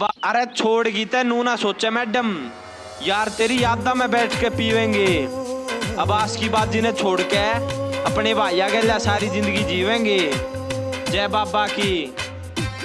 अरे छोड़ ते नू ना सोचे मैडम। यार, तेरी यादा में बैठ के पीवेंगे। अब की बात जिन्हें छोड़ के अपने भाइया के लिए सारी ज़िंदगी जीवेंगे। जय बाबा की।